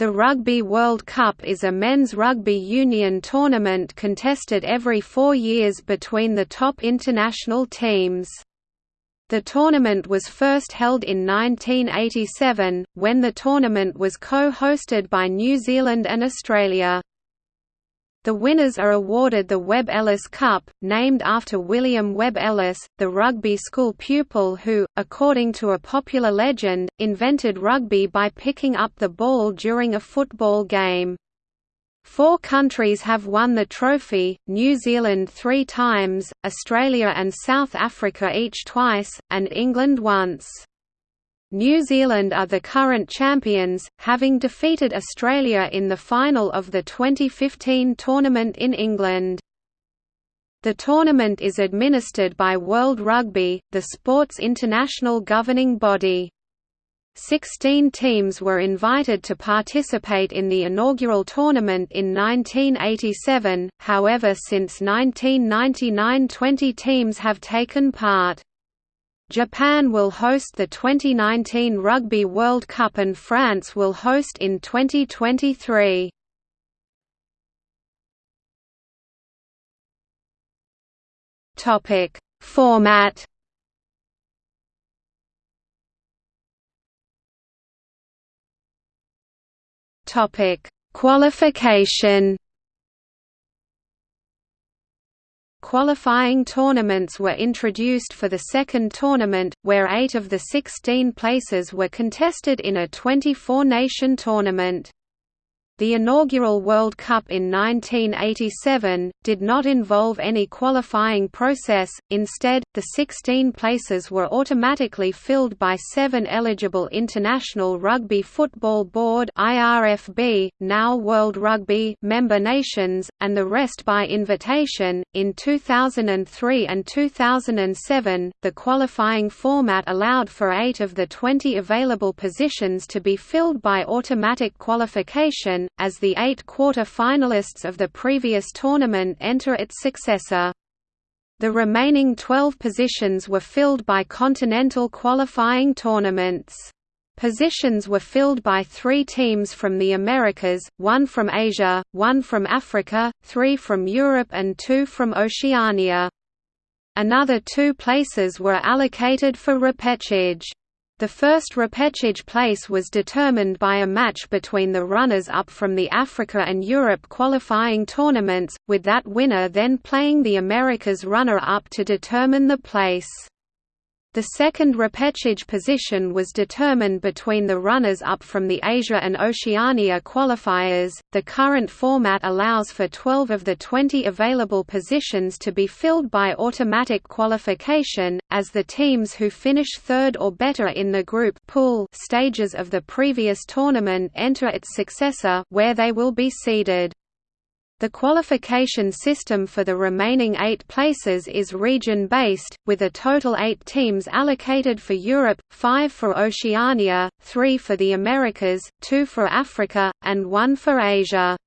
The Rugby World Cup is a men's rugby union tournament contested every four years between the top international teams. The tournament was first held in 1987, when the tournament was co-hosted by New Zealand and Australia. The winners are awarded the Webb Ellis Cup, named after William Webb Ellis, the rugby school pupil who, according to a popular legend, invented rugby by picking up the ball during a football game. Four countries have won the trophy, New Zealand three times, Australia and South Africa each twice, and England once. New Zealand are the current champions, having defeated Australia in the final of the 2015 tournament in England. The tournament is administered by World Rugby, the sport's international governing body. Sixteen teams were invited to participate in the inaugural tournament in 1987, however since 1999 20 teams have taken part. Japan will host the 2019 Rugby World Cup and France will host in 2023. Topic: Format. Topic: Qualification. Qualifying tournaments were introduced for the second tournament, where eight of the 16 places were contested in a 24-nation tournament. The inaugural World Cup in 1987, did not involve any qualifying process, instead, the 16 places were automatically filled by seven eligible International Rugby Football Board IRFB, now World Rugby member nations, and the rest by invitation. In 2003 and 2007, the qualifying format allowed for eight of the 20 available positions to be filled by automatic qualification, as the eight quarter-finalists of the previous tournament enter its successor. The remaining 12 positions were filled by continental qualifying tournaments. Positions were filled by three teams from the Americas, one from Asia, one from Africa, three from Europe and two from Oceania. Another two places were allocated for repechage. The first repechage place was determined by a match between the runners-up from the Africa and Europe qualifying tournaments, with that winner then playing the Americas runner-up to determine the place. The second repechage position was determined between the runners-up from the Asia and Oceania qualifiers. The current format allows for 12 of the 20 available positions to be filled by automatic qualification, as the teams who finish third or better in the group pool stages of the previous tournament enter its successor, where they will be seeded. The qualification system for the remaining eight places is region-based, with a total eight teams allocated for Europe, five for Oceania, three for the Americas, two for Africa, and one for Asia.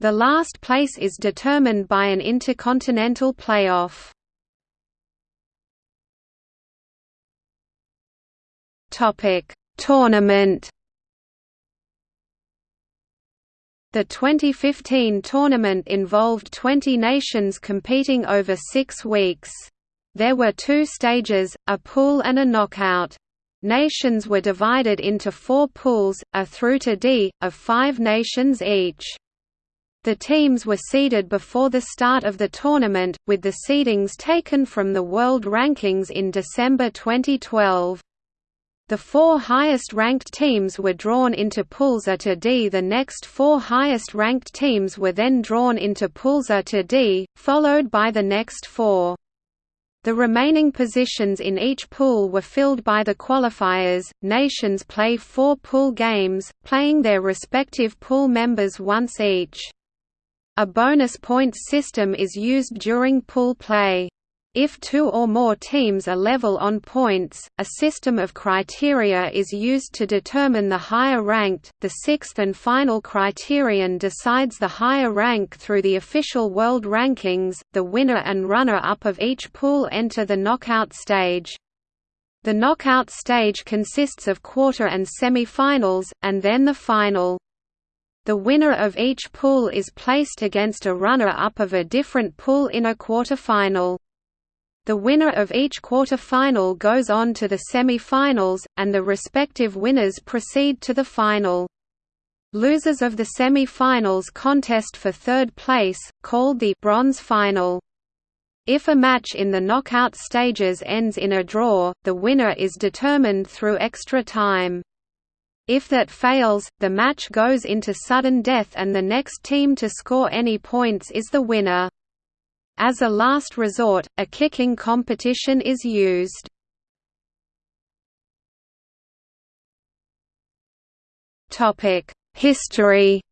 The last place is determined by an intercontinental playoff. Tournament The 2015 tournament involved 20 nations competing over six weeks. There were two stages, a pool and a knockout. Nations were divided into four pools, a through to D, of five nations each. The teams were seeded before the start of the tournament, with the seedings taken from the world rankings in December 2012. The four highest-ranked teams were drawn into Pools A to D. The next four highest-ranked teams were then drawn into Pools A to D, followed by the next four. The remaining positions in each pool were filled by the qualifiers. Nations play four pool games, playing their respective pool members once each. A bonus points system is used during pool play. If two or more teams are level on points, a system of criteria is used to determine the higher ranked. The sixth and final criterion decides the higher rank through the official world rankings. The winner and runner up of each pool enter the knockout stage. The knockout stage consists of quarter and semi-finals, and then the final. The winner of each pool is placed against a runner-up of a different pool in a quarter-final. The winner of each quarter-final goes on to the semi-finals, and the respective winners proceed to the final. Losers of the semi-finals contest for third place, called the bronze final. If a match in the knockout stages ends in a draw, the winner is determined through extra time. If that fails, the match goes into sudden death and the next team to score any points is the winner. As a last resort, a kicking competition is used. History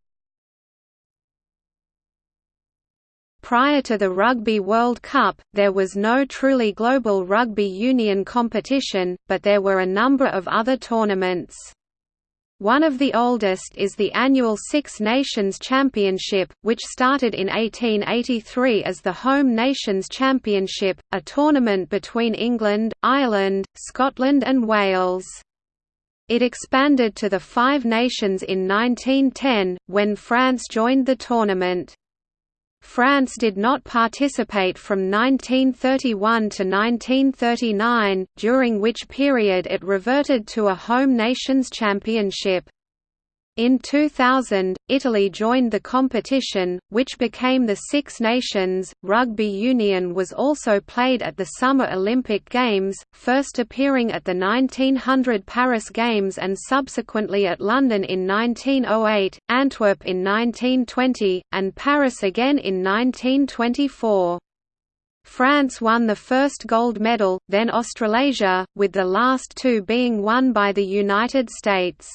Prior to the Rugby World Cup, there was no truly global rugby union competition, but there were a number of other tournaments. One of the oldest is the annual Six Nations Championship, which started in 1883 as the Home Nations Championship, a tournament between England, Ireland, Scotland and Wales. It expanded to the Five Nations in 1910, when France joined the tournament. France did not participate from 1931 to 1939, during which period it reverted to a home nations championship. In 2000, Italy joined the competition, which became the Six Nations. Rugby union was also played at the Summer Olympic Games, first appearing at the 1900 Paris Games and subsequently at London in 1908, Antwerp in 1920, and Paris again in 1924. France won the first gold medal, then Australasia, with the last two being won by the United States.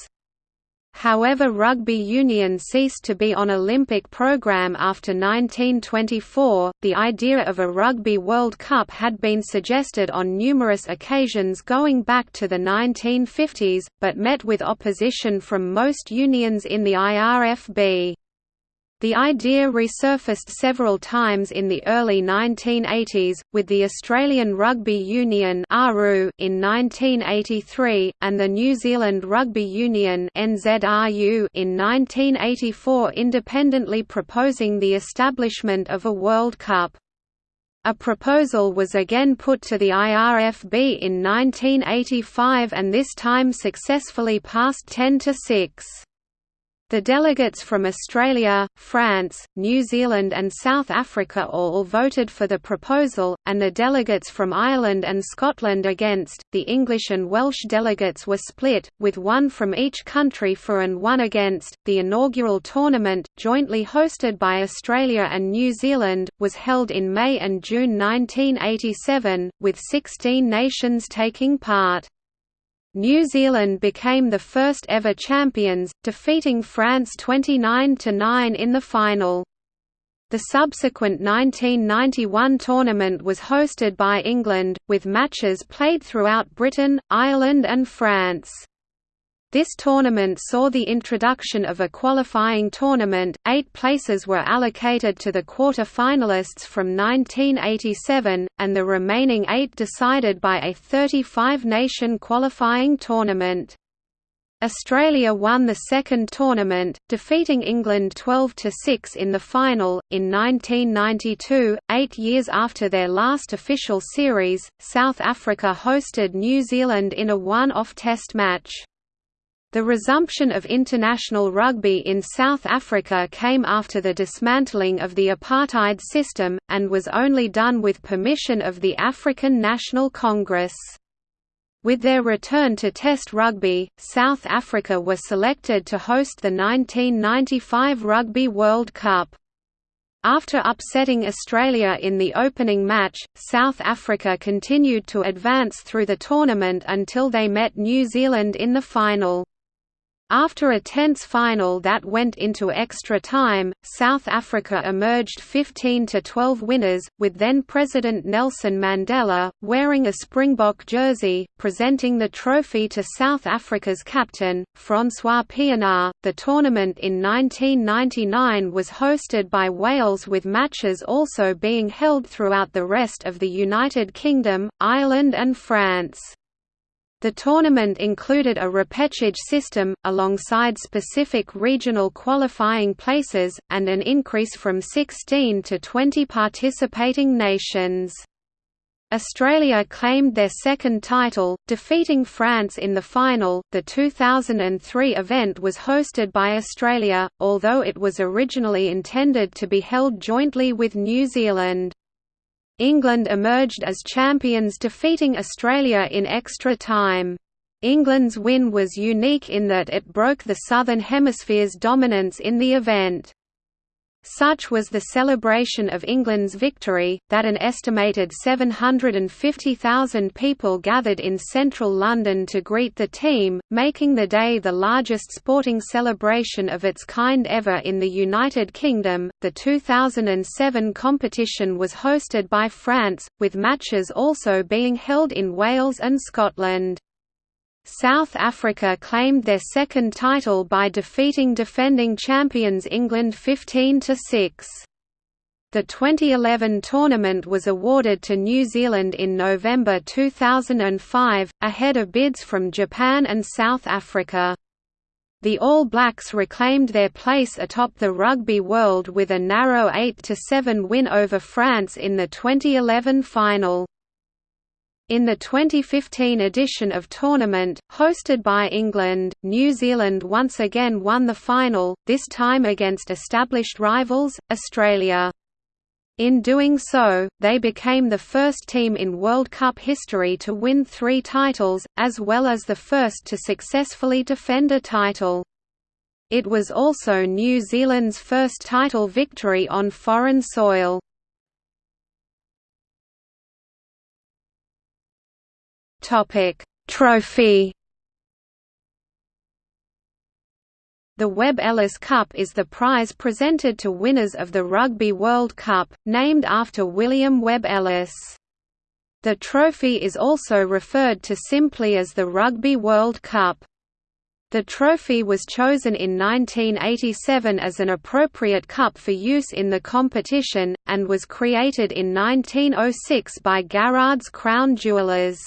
However rugby union ceased to be on Olympic program after 1924. The idea of a Rugby World Cup had been suggested on numerous occasions going back to the 1950s, but met with opposition from most unions in the IRFB. The idea resurfaced several times in the early 1980s, with the Australian Rugby Union in 1983, and the New Zealand Rugby Union in 1984 independently proposing the establishment of a World Cup. A proposal was again put to the IRFB in 1985 and this time successfully passed 10 to 6. The delegates from Australia, France, New Zealand and South Africa all voted for the proposal, and the delegates from Ireland and Scotland against. The English and Welsh delegates were split, with one from each country for and one against. The inaugural tournament, jointly hosted by Australia and New Zealand, was held in May and June 1987, with 16 nations taking part. New Zealand became the first ever champions, defeating France 29–9 in the final. The subsequent 1991 tournament was hosted by England, with matches played throughout Britain, Ireland and France. This tournament saw the introduction of a qualifying tournament, eight places were allocated to the quarter-finalists from 1987, and the remaining eight decided by a 35-nation qualifying tournament. Australia won the second tournament, defeating England 12 to 6 in the final. In 1992, eight years after their last official series, South Africa hosted New Zealand in a one-off test match. The resumption of international rugby in South Africa came after the dismantling of the apartheid system, and was only done with permission of the African National Congress. With their return to Test rugby, South Africa were selected to host the 1995 Rugby World Cup. After upsetting Australia in the opening match, South Africa continued to advance through the tournament until they met New Zealand in the final. After a tense final that went into extra time, South Africa emerged 15 to 12 winners, with then-President Nelson Mandela, wearing a Springbok jersey, presenting the trophy to South Africa's captain, Francois Pienaar. The tournament in 1999 was hosted by Wales with matches also being held throughout the rest of the United Kingdom, Ireland and France. The tournament included a repechage system, alongside specific regional qualifying places, and an increase from 16 to 20 participating nations. Australia claimed their second title, defeating France in the final. The 2003 event was hosted by Australia, although it was originally intended to be held jointly with New Zealand. England emerged as champions defeating Australia in extra time. England's win was unique in that it broke the Southern Hemisphere's dominance in the event. Such was the celebration of England's victory, that an estimated 750,000 people gathered in central London to greet the team, making the day the largest sporting celebration of its kind ever in the United Kingdom. The 2007 competition was hosted by France, with matches also being held in Wales and Scotland. South Africa claimed their second title by defeating defending champions England 15–6. The 2011 tournament was awarded to New Zealand in November 2005, ahead of bids from Japan and South Africa. The All Blacks reclaimed their place atop the Rugby World with a narrow 8–7 win over France in the 2011 final. In the 2015 edition of tournament, hosted by England, New Zealand once again won the final, this time against established rivals, Australia. In doing so, they became the first team in World Cup history to win three titles, as well as the first to successfully defend a title. It was also New Zealand's first title victory on foreign soil. Topic: Trophy. The Webb Ellis Cup is the prize presented to winners of the Rugby World Cup, named after William Webb Ellis. The trophy is also referred to simply as the Rugby World Cup. The trophy was chosen in 1987 as an appropriate cup for use in the competition, and was created in 1906 by Garrard's Crown Jewellers.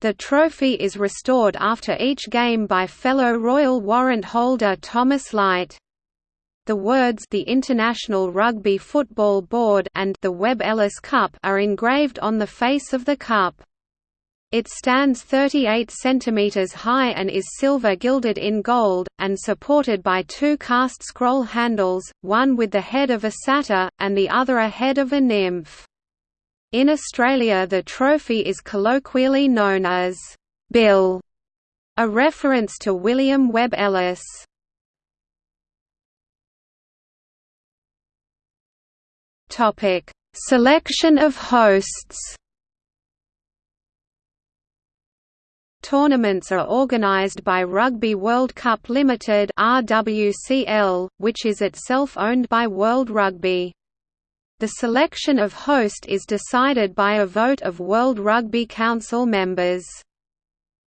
The trophy is restored after each game by fellow Royal Warrant holder Thomas Lyte. The words the International Rugby Football Board and the Webb Ellis Cup are engraved on the face of the cup. It stands 38 centimeters high and is silver gilded in gold, and supported by two cast scroll handles, one with the head of a satyr, and the other a head of a nymph. In Australia the trophy is colloquially known as «Bill», a reference to William Webb Ellis. Selection of hosts Tournaments are organised by Rugby World Cup Limited (RWCL), which is itself owned by World Rugby. The selection of host is decided by a vote of World Rugby Council members.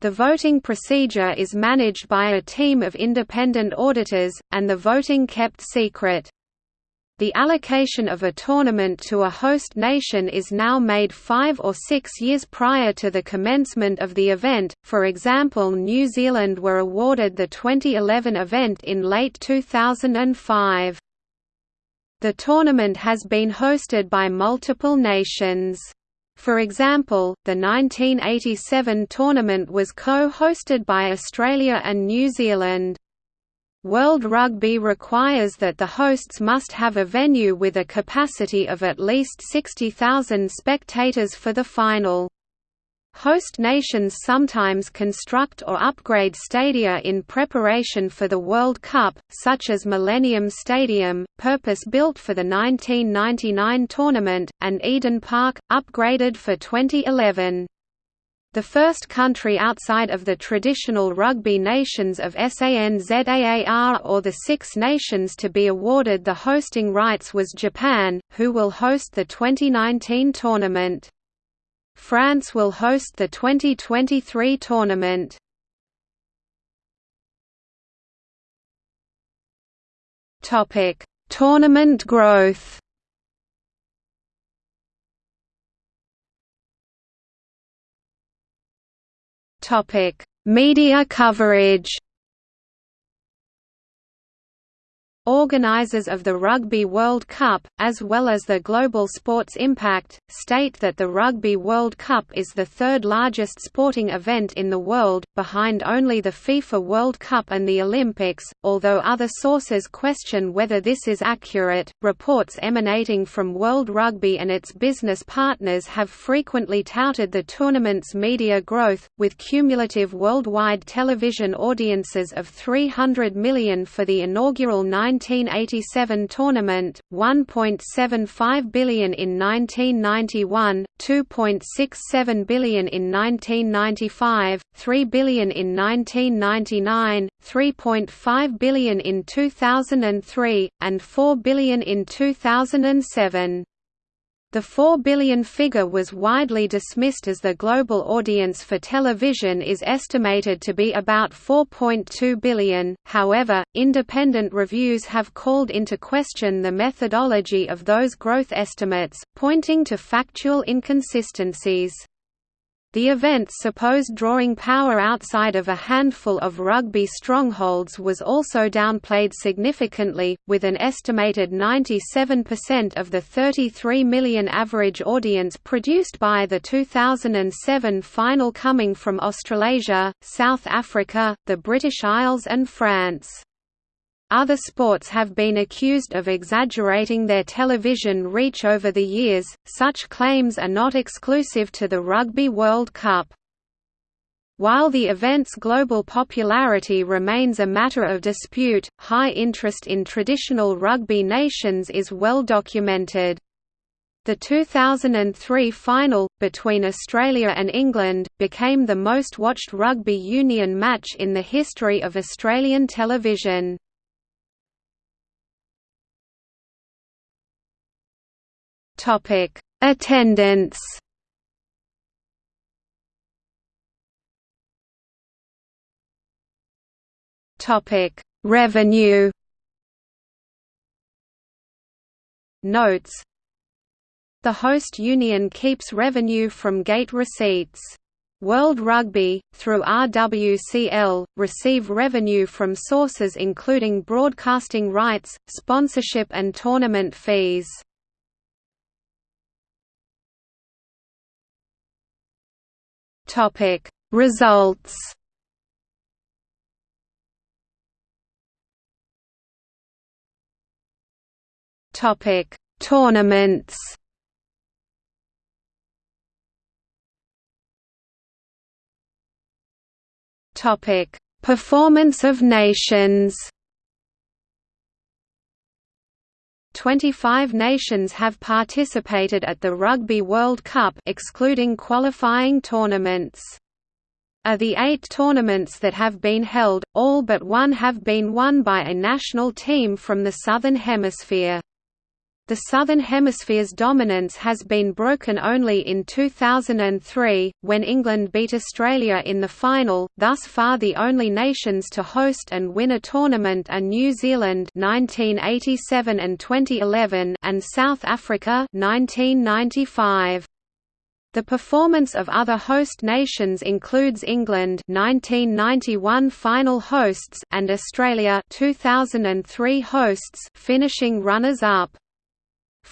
The voting procedure is managed by a team of independent auditors, and the voting kept secret. The allocation of a tournament to a host nation is now made five or six years prior to the commencement of the event, for example New Zealand were awarded the 2011 event in late 2005. The tournament has been hosted by multiple nations. For example, the 1987 tournament was co-hosted by Australia and New Zealand. World Rugby requires that the hosts must have a venue with a capacity of at least 60,000 spectators for the final. Host nations sometimes construct or upgrade stadia in preparation for the World Cup, such as Millennium Stadium, purpose-built for the 1999 tournament, and Eden Park, upgraded for 2011. The first country outside of the traditional rugby nations of SANZAAR or the Six Nations to be awarded the hosting rights was Japan, who will host the 2019 tournament. France will host the 2023 tournament. Topic: Tournament growth. Topic: Media coverage Organisers of the Rugby World Cup, as well as the global sports impact, state that the Rugby World Cup is the third largest sporting event in the world, behind only the FIFA World Cup and the Olympics, although other sources question whether this is accurate. Reports emanating from World Rugby and its business partners have frequently touted the tournament's media growth, with cumulative worldwide television audiences of 300 million for the inaugural 9 1987 tournament, 1.75 billion in 1991, 2.67 billion in 1995, 3 billion in 1999, 3.5 billion in 2003, and 4 billion in 2007. The 4 billion figure was widely dismissed as the global audience for television is estimated to be about 4.2 billion, however, independent reviews have called into question the methodology of those growth estimates, pointing to factual inconsistencies. The event's supposed drawing power outside of a handful of rugby strongholds was also downplayed significantly, with an estimated 97% of the 33 million average audience produced by the 2007 final coming from Australasia, South Africa, the British Isles and France. Other sports have been accused of exaggerating their television reach over the years, such claims are not exclusive to the Rugby World Cup. While the event's global popularity remains a matter of dispute, high interest in traditional rugby nations is well documented. The 2003 final, between Australia and England, became the most watched rugby union match in the history of Australian television. Topic: Attendance. Topic: Revenue. Notes The host union keeps revenue from gate receipts. World Rugby, through RWCL, receive revenue from sources including broadcasting rights, sponsorship and tournament fees. Topic Results. Topic Tournaments. Topic Performance of nations 25 nations have participated at the Rugby World Cup excluding qualifying tournaments. Of the eight tournaments that have been held, all but one have been won by a national team from the Southern Hemisphere. The Southern Hemisphere's dominance has been broken only in 2003, when England beat Australia in the final. Thus far, the only nations to host and win a tournament are New Zealand (1987 and 2011) and South Africa (1995). The performance of other host nations includes England 1991 final hosts and Australia 2003 hosts finishing runners-up.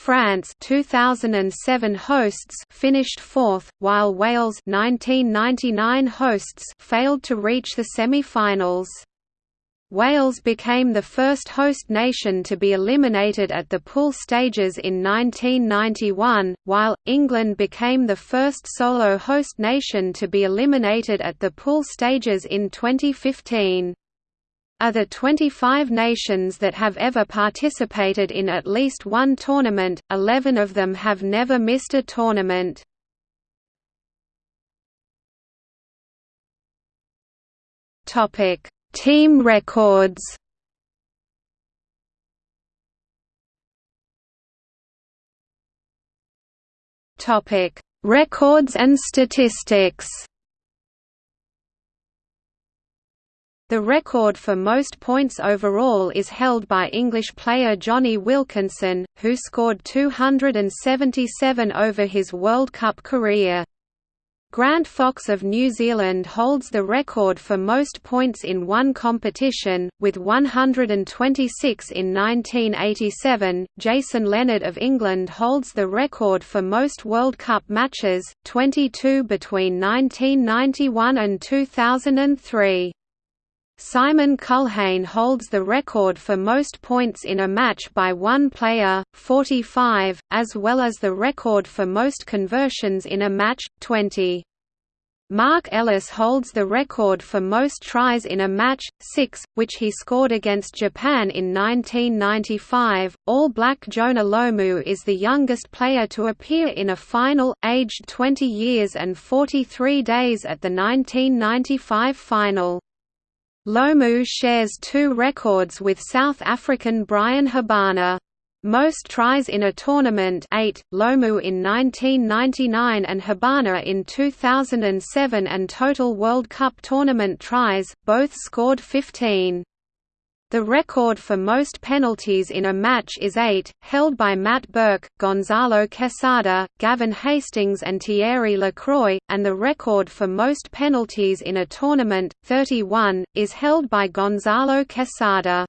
France 2007 hosts finished fourth, while Wales 1999 hosts failed to reach the semi-finals. Wales became the first host nation to be eliminated at the pool stages in 1991, while, England became the first solo host nation to be eliminated at the pool stages in 2015. Are the 25 nations that have ever participated in at least one tournament, 11 of them have never missed a tournament. Team records Records and statistics The record for most points overall is held by English player Jonny Wilkinson, who scored 277 over his World Cup career. Grant Fox of New Zealand holds the record for most points in one competition, with 126 in 1987. Jason Leonard of England holds the record for most World Cup matches, 22 between 1991 and 2003. Simon Culhane holds the record for most points in a match by one player, 45, as well as the record for most conversions in a match, 20. Marc Ellis holds the record for most tries in a match, 6, which he scored against Japan in 1995. All Black Jonah Lomu is the youngest player to appear in a final, aged 20 years and 43 days at the 1995 final. Lomu shares two records with South African Bryan Habana. Most tries in a tournament 8, Lomu in 1999 and Habana in 2007 and total World Cup tournament tries, both scored 15. The record for most penalties in a match is eight, held by Matt Burke, Gonzalo Quesada, Gavin Hastings and Thierry Lacroix, and the record for most penalties in a tournament, 31, is held by Gonzalo Quesada.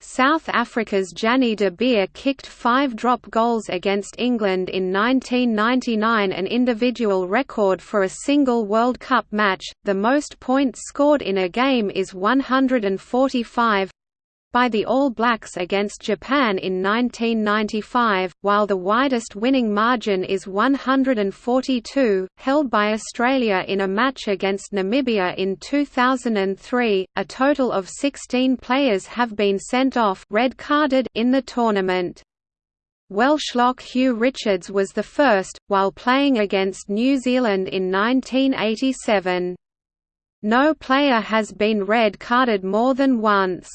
South Africa's Jannie de Beer kicked five drop goals against England in 1999 an individual record for a single World Cup match, the most points scored in a game is 145 by the All Blacks against Japan in 1995, while the widest winning margin is 142, held by Australia in a match against Namibia in 2003. A total of 16 players have been sent off red-carded in the tournament. Welsh lock Hugh Richards was the first, while playing against New Zealand in 1987. No player has been red-carded more than once.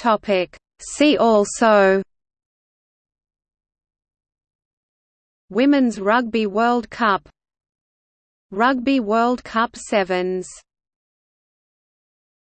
Topic. See also Women's Rugby World Cup Rugby World Cup Sevens